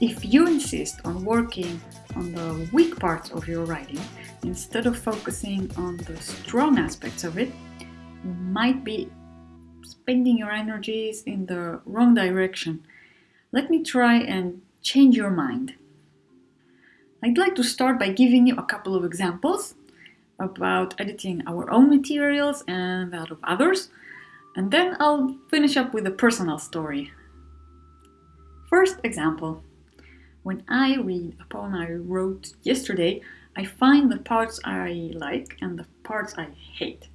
If you insist on working on the weak parts of your writing instead of focusing on the strong aspects of it, you might be spending your energies in the wrong direction. Let me try and change your mind. I'd like to start by giving you a couple of examples about editing our own materials and that of others, and then I'll finish up with a personal story. First example. When I read a poem I wrote yesterday, I find the parts I like and the parts I hate.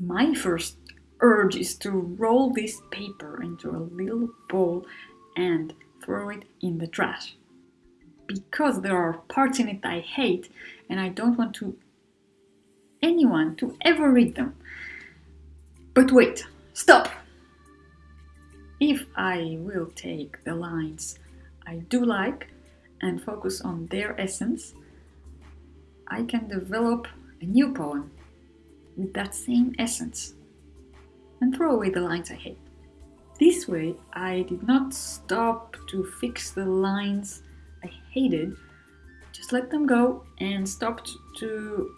My first urge is to roll this paper into a little ball and throw it in the trash. Because there are parts in it I hate and I don't want to anyone to ever read them. But wait, stop! If I will take the lines I do like and focus on their essence, I can develop a new poem with that same essence and throw away the lines I hate. This way, I did not stop to fix the lines I hated, just let them go and stopped to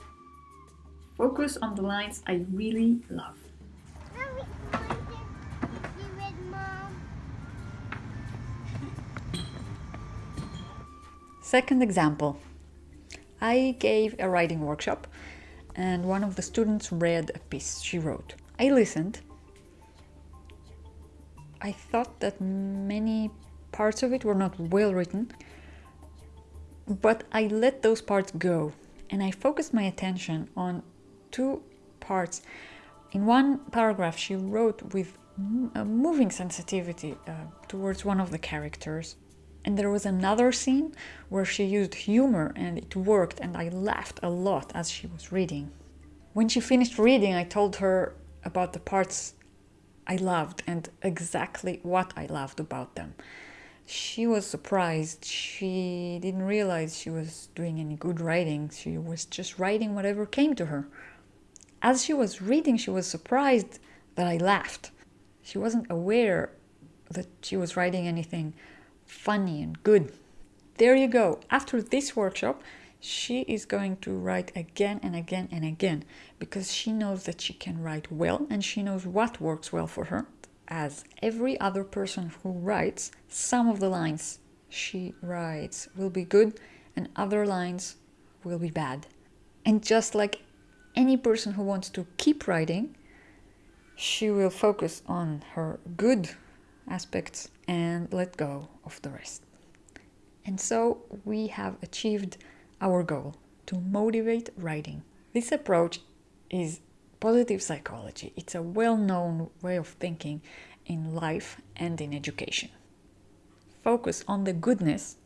focus on the lines I really love. Second example. I gave a writing workshop and one of the students read a piece she wrote. I listened I thought that many parts of it were not well written, but I let those parts go and I focused my attention on two parts. In one paragraph, she wrote with a moving sensitivity uh, towards one of the characters. And there was another scene where she used humor and it worked, and I laughed a lot as she was reading. When she finished reading, I told her about the parts I loved and exactly what I loved about them. She was surprised. She didn't realize she was doing any good writing. She was just writing whatever came to her. As she was reading, she was surprised that I laughed. She wasn't aware that she was writing anything funny and good. There you go. After this workshop, she is going to write again and again and again because she knows that she can write well and she knows what works well for her. As every other person who writes, some of the lines she writes will be good and other lines will be bad. And just like any person who wants to keep writing, she will focus on her good aspects and let go of the rest. And so we have achieved our goal to motivate writing. This approach is positive psychology. It's a well-known way of thinking in life and in education. Focus on the goodness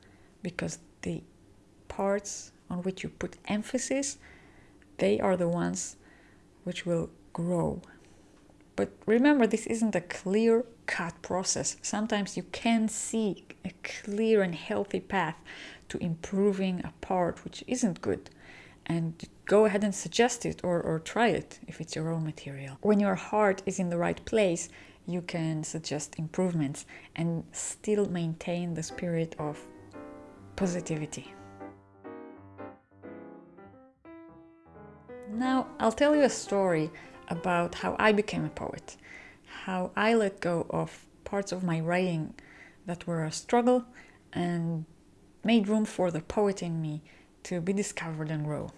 because the parts on which you put emphasis, they are the ones which will grow. But remember, this isn't a clear cut process. Sometimes you can see a clear and healthy path to improving a part which isn't good and go ahead and suggest it or, or try it if it's your own material. When your heart is in the right place, you can suggest improvements and still maintain the spirit of positivity. Now, I'll tell you a story about how I became a poet, how I let go of parts of my writing that were a struggle and made room for the poet in me to be discovered and grow.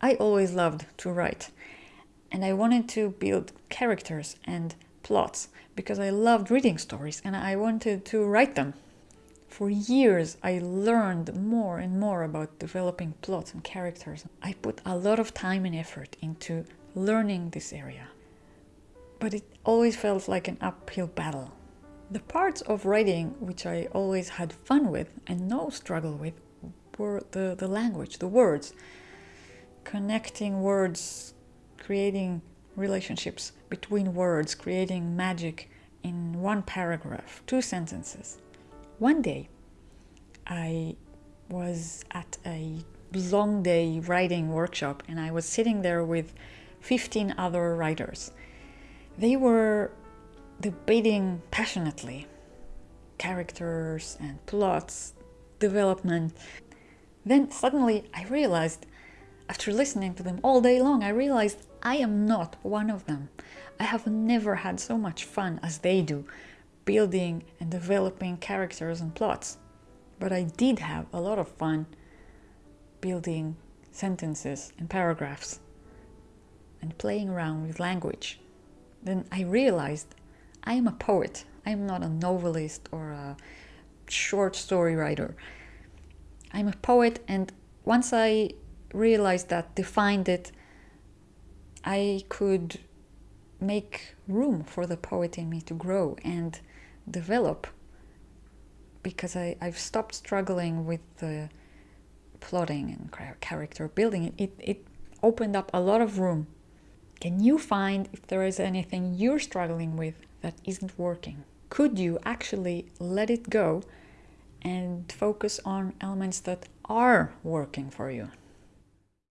I always loved to write and I wanted to build characters and plots because I loved reading stories and I wanted to write them. For years I learned more and more about developing plots and characters. I put a lot of time and effort into learning this area. But it always felt like an uphill battle. The parts of writing which I always had fun with and no struggle with were the, the language, the words. Connecting words, creating relationships between words, creating magic in one paragraph, two sentences. One day, I was at a long day writing workshop and I was sitting there with 15 other writers. They were debating passionately. characters and plots, development. Then suddenly I realized, after listening to them all day long, I realized I am not one of them. I have never had so much fun as they do, building and developing characters and plots. But I did have a lot of fun building sentences and paragraphs and playing around with language. Then I realized I am a poet. I am not a novelist or a short story writer. I'm a poet, and once I realized that, defined it, I could make room for the poet in me to grow and develop because I, I've stopped struggling with the plotting and character building. It, it opened up a lot of room. Can you find if there is anything you're struggling with that isn't working? Could you actually let it go and focus on elements that are working for you?